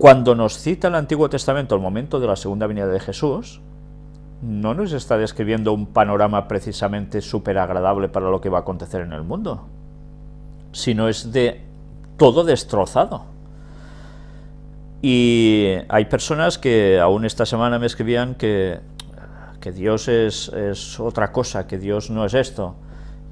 Cuando nos cita el Antiguo Testamento el momento de la segunda venida de Jesús, no nos está describiendo un panorama precisamente súper agradable para lo que va a acontecer en el mundo, sino es de todo destrozado. Y hay personas que aún esta semana me escribían que, que Dios es, es otra cosa, que Dios no es esto.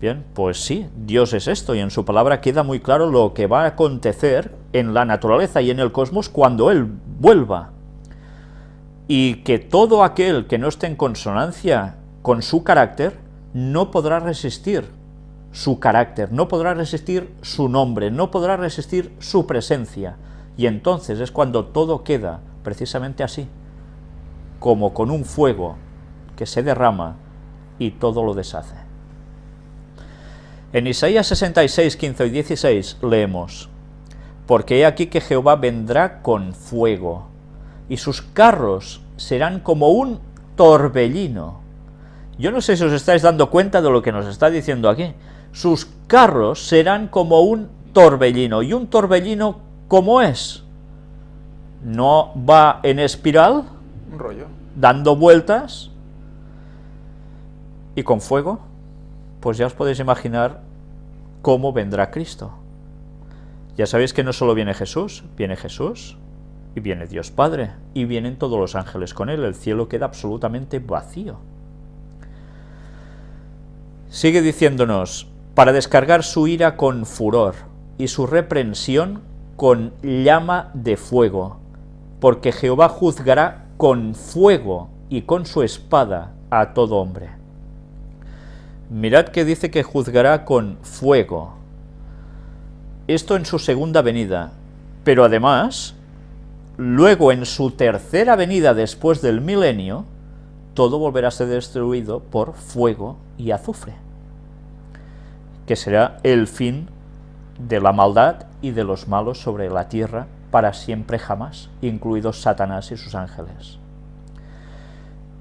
Bien, pues sí, Dios es esto, y en su palabra queda muy claro lo que va a acontecer en la naturaleza y en el cosmos cuando Él vuelva. Y que todo aquel que no esté en consonancia con su carácter, no podrá resistir su carácter, no podrá resistir su nombre, no podrá resistir su presencia. Y entonces es cuando todo queda precisamente así, como con un fuego que se derrama y todo lo deshace. En Isaías 66, 15 y 16 leemos, Porque he aquí que Jehová vendrá con fuego, y sus carros serán como un torbellino. Yo no sé si os estáis dando cuenta de lo que nos está diciendo aquí. Sus carros serán como un torbellino. ¿Y un torbellino cómo es? ¿No va en espiral? Un rollo. Dando vueltas y con fuego. Pues ya os podéis imaginar cómo vendrá Cristo. Ya sabéis que no solo viene Jesús, viene Jesús y viene Dios Padre, y vienen todos los ángeles con él, el cielo queda absolutamente vacío. Sigue diciéndonos, para descargar su ira con furor y su reprensión con llama de fuego, porque Jehová juzgará con fuego y con su espada a todo hombre. Mirad que dice que juzgará con fuego. Esto en su segunda venida, pero además, luego en su tercera venida después del milenio, todo volverá a ser destruido por fuego y azufre, que será el fin de la maldad y de los malos sobre la tierra para siempre jamás, incluidos Satanás y sus ángeles.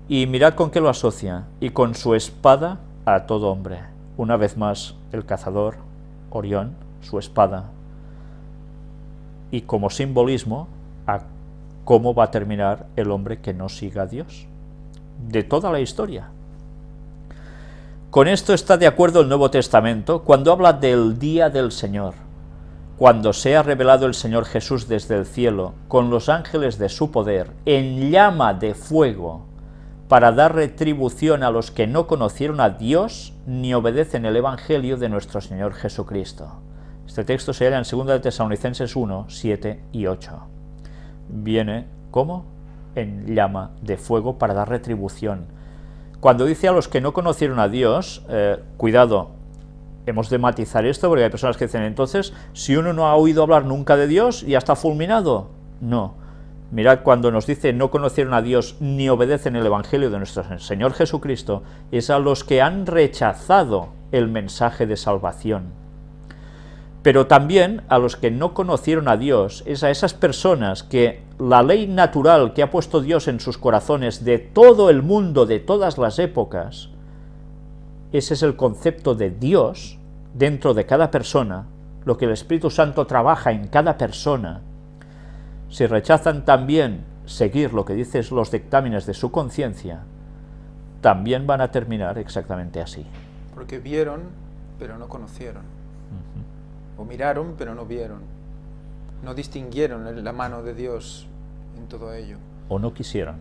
Y mirad con qué lo asocia, y con su espada a todo hombre. Una vez más, el cazador, Orión, su espada, y como simbolismo a cómo va a terminar el hombre que no siga a Dios, de toda la historia. Con esto está de acuerdo el Nuevo Testamento cuando habla del día del Señor, cuando sea revelado el Señor Jesús desde el cielo, con los ángeles de su poder, en llama de fuego, para dar retribución a los que no conocieron a Dios ni obedecen el Evangelio de nuestro Señor Jesucristo. Este texto se halla en 2 de Tesalonicenses 1, 7 y 8. Viene, ¿cómo? En llama de fuego para dar retribución. Cuando dice a los que no conocieron a Dios, eh, cuidado, hemos de matizar esto porque hay personas que dicen, entonces, si uno no ha oído hablar nunca de Dios, ¿ya está fulminado? No, Mirad cuando nos dice no conocieron a Dios ni obedecen el Evangelio de nuestro Señor Jesucristo, es a los que han rechazado el mensaje de salvación. Pero también a los que no conocieron a Dios, es a esas personas que la ley natural que ha puesto Dios en sus corazones de todo el mundo, de todas las épocas, ese es el concepto de Dios dentro de cada persona, lo que el Espíritu Santo trabaja en cada persona, si rechazan también seguir lo que dicen los dictámenes de su conciencia, también van a terminar exactamente así. Porque vieron, pero no conocieron. O miraron, pero no vieron. No distinguieron la mano de Dios en todo ello. O no quisieron.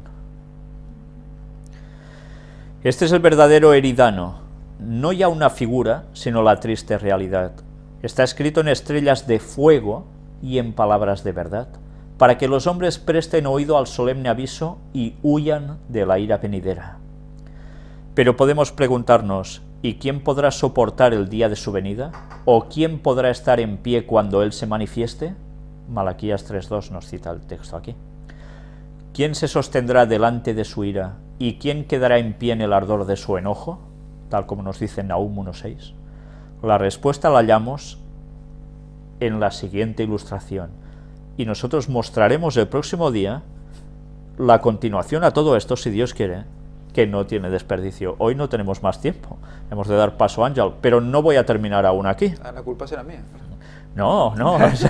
Este es el verdadero eridano, no ya una figura, sino la triste realidad. Está escrito en estrellas de fuego y en palabras de verdad para que los hombres presten oído al solemne aviso y huyan de la ira venidera. Pero podemos preguntarnos, ¿y quién podrá soportar el día de su venida? ¿O quién podrá estar en pie cuando Él se manifieste? Malaquías 3.2 nos cita el texto aquí. ¿Quién se sostendrá delante de su ira? ¿Y quién quedará en pie en el ardor de su enojo? Tal como nos dice Nahum 1.6. La respuesta la hallamos en la siguiente ilustración y nosotros mostraremos el próximo día la continuación a todo esto, si Dios quiere, que no tiene desperdicio. Hoy no tenemos más tiempo, hemos de dar paso a Ángel, pero no voy a terminar aún aquí. Ah, la culpa será mía. No, no, es,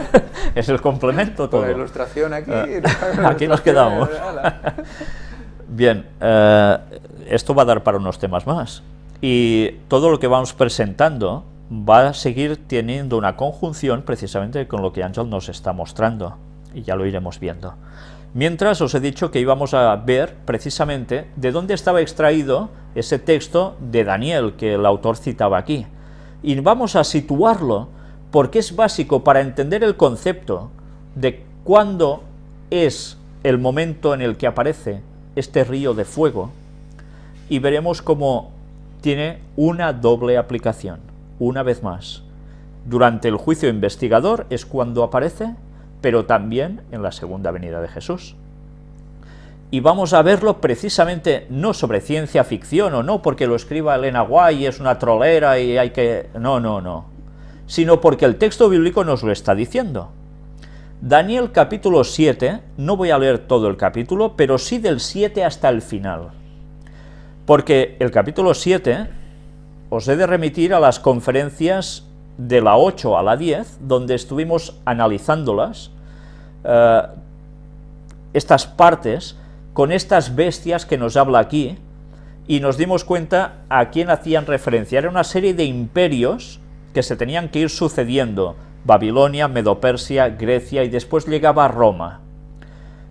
es el complemento todo. Con la ilustración aquí. La aquí nos quedamos. Bien, eh, esto va a dar para unos temas más. Y todo lo que vamos presentando va a seguir teniendo una conjunción precisamente con lo que Ángel nos está mostrando. Y ya lo iremos viendo. Mientras os he dicho que íbamos a ver precisamente de dónde estaba extraído ese texto de Daniel que el autor citaba aquí. Y vamos a situarlo porque es básico para entender el concepto de cuándo es el momento en el que aparece este río de fuego y veremos cómo tiene una doble aplicación, una vez más. Durante el juicio investigador es cuando aparece, pero también en la segunda venida de Jesús. Y vamos a verlo precisamente no sobre ciencia ficción o no porque lo escriba Elena Guay es una trolera y hay que... No, no, no. Sino porque el texto bíblico nos lo está diciendo. Daniel capítulo 7, no voy a leer todo el capítulo, pero sí del 7 hasta el final. Porque el capítulo 7 os he de remitir a las conferencias de la 8 a la 10, donde estuvimos analizándolas, eh, estas partes, con estas bestias que nos habla aquí, y nos dimos cuenta a quién hacían referencia. Era una serie de imperios que se tenían que ir sucediendo, Babilonia, Medopersia, Grecia, y después llegaba Roma.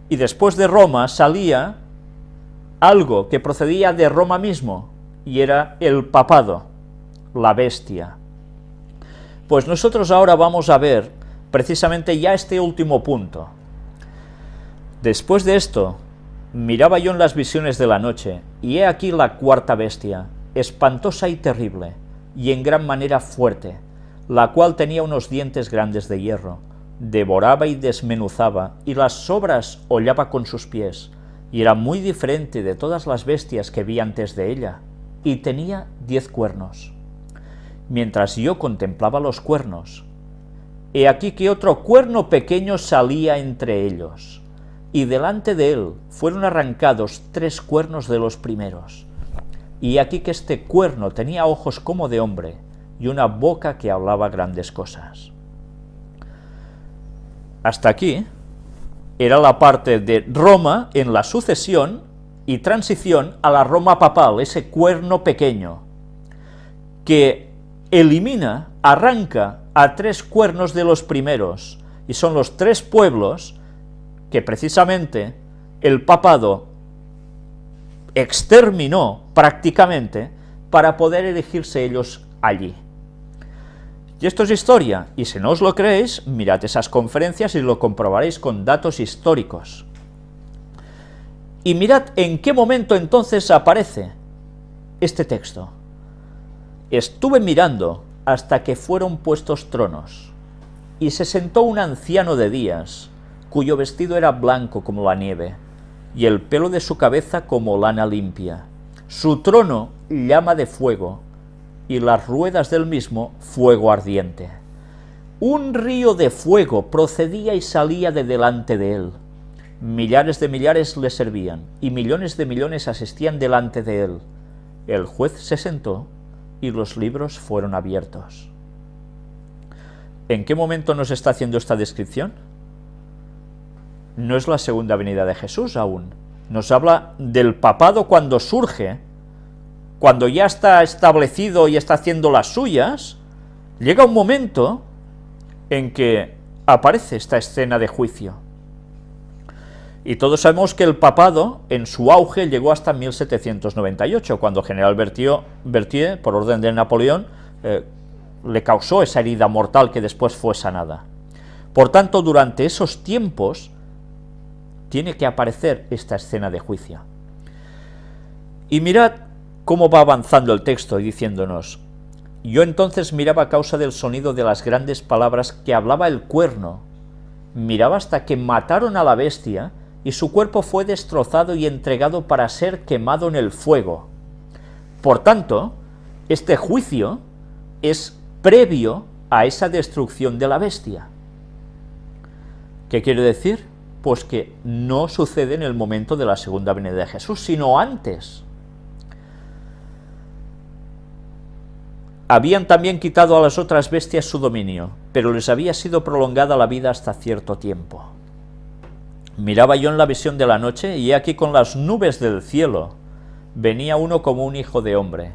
Y después de Roma salía algo que procedía de Roma mismo, y era el papado, la bestia. Pues nosotros ahora vamos a ver precisamente ya este último punto. Después de esto, miraba yo en las visiones de la noche, y he aquí la cuarta bestia, espantosa y terrible, y en gran manera fuerte, la cual tenía unos dientes grandes de hierro, devoraba y desmenuzaba, y las sobras hollaba con sus pies, y era muy diferente de todas las bestias que vi antes de ella, y tenía diez cuernos. Mientras yo contemplaba los cuernos, he aquí que otro cuerno pequeño salía entre ellos, y delante de él fueron arrancados tres cuernos de los primeros. Y aquí que este cuerno tenía ojos como de hombre, y una boca que hablaba grandes cosas. Hasta aquí era la parte de Roma en la sucesión y transición a la Roma papal, ese cuerno pequeño, que elimina, arranca a tres cuernos de los primeros, y son los tres pueblos que precisamente el papado exterminó prácticamente para poder elegirse ellos allí. Y esto es historia, y si no os lo creéis, mirad esas conferencias y lo comprobaréis con datos históricos. Y mirad en qué momento entonces aparece este texto. Estuve mirando hasta que fueron puestos tronos, y se sentó un anciano de días, cuyo vestido era blanco como la nieve, y el pelo de su cabeza como lana limpia. Su trono llama de fuego, y las ruedas del mismo fuego ardiente. Un río de fuego procedía y salía de delante de él. Millares de millares le servían, y millones de millones asistían delante de él. El juez se sentó, y los libros fueron abiertos. ¿En qué momento nos está haciendo esta descripción? No es la segunda venida de Jesús aún. Nos habla del papado cuando surge, cuando ya está establecido y está haciendo las suyas, llega un momento en que aparece esta escena de juicio. Y todos sabemos que el papado, en su auge, llegó hasta 1798, cuando General Berthier, por orden de Napoleón, eh, le causó esa herida mortal que después fue sanada. Por tanto, durante esos tiempos, tiene que aparecer esta escena de juicio. Y mirad cómo va avanzando el texto y diciéndonos, yo entonces miraba a causa del sonido de las grandes palabras que hablaba el cuerno, miraba hasta que mataron a la bestia, y su cuerpo fue destrozado y entregado para ser quemado en el fuego. Por tanto, este juicio es previo a esa destrucción de la bestia. ¿Qué quiere decir? Pues que no sucede en el momento de la segunda venida de Jesús, sino antes. Habían también quitado a las otras bestias su dominio, pero les había sido prolongada la vida hasta cierto tiempo. Miraba yo en la visión de la noche, y aquí con las nubes del cielo venía uno como un hijo de hombre,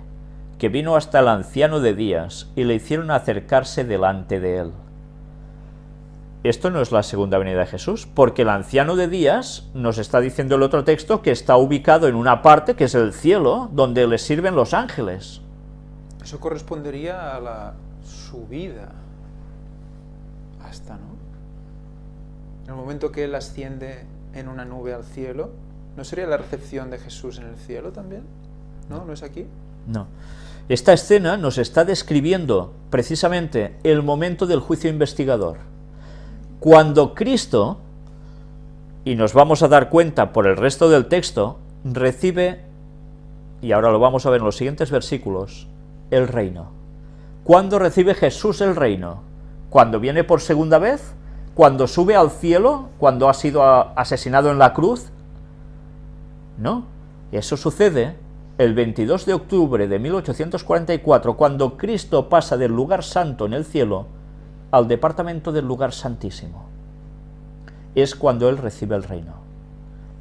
que vino hasta el anciano de días, y le hicieron acercarse delante de él. Esto no es la segunda venida de Jesús, porque el anciano de días nos está diciendo el otro texto que está ubicado en una parte que es el cielo, donde le sirven los ángeles. Eso correspondería a la subida hasta, ¿no? En el momento que Él asciende en una nube al cielo, ¿no sería la recepción de Jesús en el cielo también? ¿No? ¿No es aquí? No. Esta escena nos está describiendo precisamente el momento del juicio investigador. Cuando Cristo, y nos vamos a dar cuenta por el resto del texto, recibe, y ahora lo vamos a ver en los siguientes versículos, el reino. ¿Cuándo recibe Jesús el reino? ¿Cuando viene por segunda vez? ¿Cuando sube al cielo? ¿Cuando ha sido asesinado en la cruz? No, eso sucede el 22 de octubre de 1844, cuando Cristo pasa del lugar santo en el cielo al departamento del lugar santísimo. Es cuando Él recibe el reino.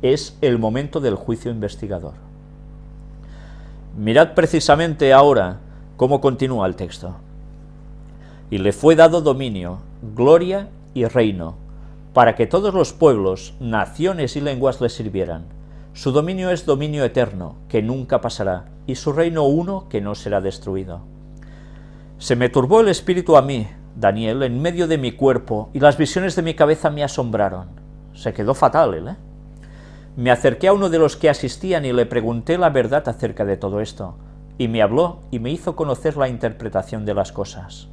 Es el momento del juicio investigador. Mirad precisamente ahora cómo continúa el texto. Y le fue dado dominio, gloria y reino, para que todos los pueblos, naciones y lenguas le sirvieran su dominio es dominio eterno, que nunca pasará, y su reino uno, que no será destruido. Se me turbó el espíritu a mí, Daniel, en medio de mi cuerpo, y las visiones de mi cabeza me asombraron. Se quedó fatal él, ¿eh? Me acerqué a uno de los que asistían y le pregunté la verdad acerca de todo esto, y me habló y me hizo conocer la interpretación de las cosas.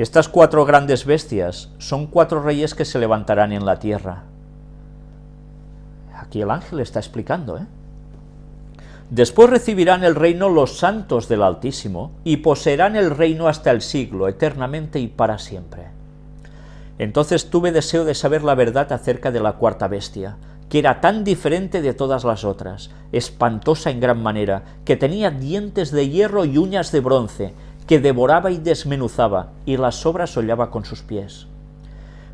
Estas cuatro grandes bestias son cuatro reyes que se levantarán en la tierra, Aquí el ángel está explicando, ¿eh? Después recibirán el reino los santos del Altísimo, y poseerán el reino hasta el siglo, eternamente y para siempre. Entonces tuve deseo de saber la verdad acerca de la cuarta bestia, que era tan diferente de todas las otras, espantosa en gran manera, que tenía dientes de hierro y uñas de bronce, que devoraba y desmenuzaba, y las sobras hollaba con sus pies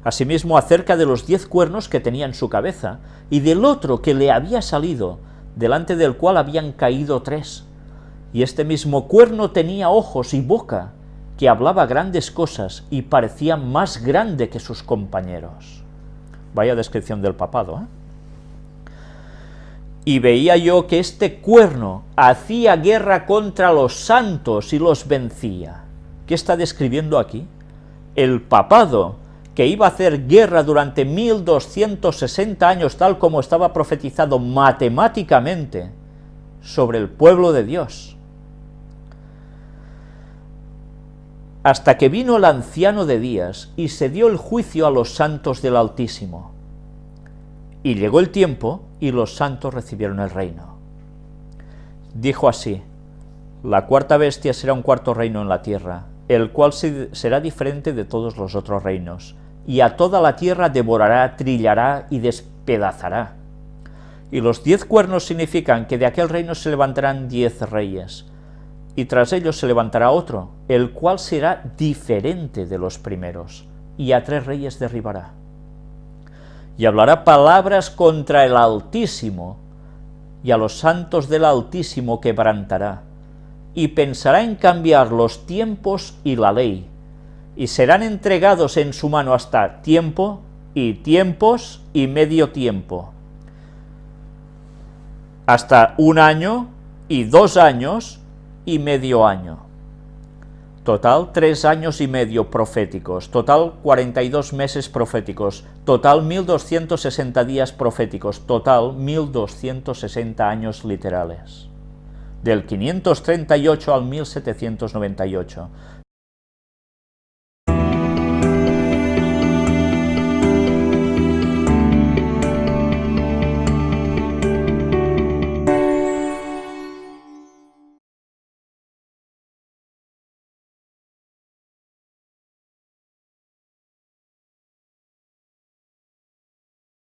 asimismo acerca de los diez cuernos que tenía en su cabeza, y del otro que le había salido, delante del cual habían caído tres. Y este mismo cuerno tenía ojos y boca, que hablaba grandes cosas y parecía más grande que sus compañeros. Vaya descripción del papado, ¿eh? Y veía yo que este cuerno hacía guerra contra los santos y los vencía. ¿Qué está describiendo aquí? El papado que iba a hacer guerra durante 1260 años, tal como estaba profetizado matemáticamente, sobre el pueblo de Dios. Hasta que vino el anciano de días y se dio el juicio a los santos del Altísimo. Y llegó el tiempo y los santos recibieron el reino. Dijo así, la cuarta bestia será un cuarto reino en la tierra, el cual será diferente de todos los otros reinos, y a toda la tierra devorará, trillará y despedazará. Y los diez cuernos significan que de aquel reino se levantarán diez reyes, y tras ellos se levantará otro, el cual será diferente de los primeros, y a tres reyes derribará. Y hablará palabras contra el Altísimo, y a los santos del Altísimo quebrantará, y pensará en cambiar los tiempos y la ley, y serán entregados en su mano hasta tiempo y tiempos y medio tiempo, hasta un año y dos años y medio año. Total, tres años y medio proféticos, total 42 meses proféticos, total 1260 días proféticos, total 1260 años literales. Del 538 al 1798